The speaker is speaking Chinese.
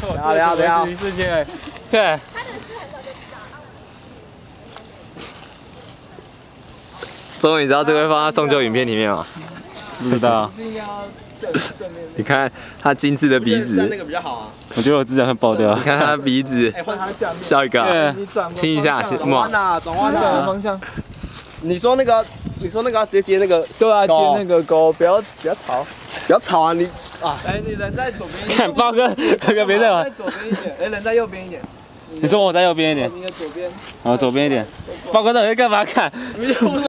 等下等下，世界，对。终于知道这个会放在送旧影片里面吗？不知道。你看他精致的鼻子，那个比较好啊。我觉得我指甲会爆掉。你看他的鼻子，笑一个啊，亲一下，转弯呐，转弯呐。方向。你说那个，你说那个直接接那个，对啊，接那个钩，不要不要吵，不要吵啊你啊。哎，你人在左边。看 豹哥，豹哥别在玩。在左边一点，哎，人在右边一点。你说我在右边一点。你的左边。啊，左边一点。豹哥到底在干嘛？看。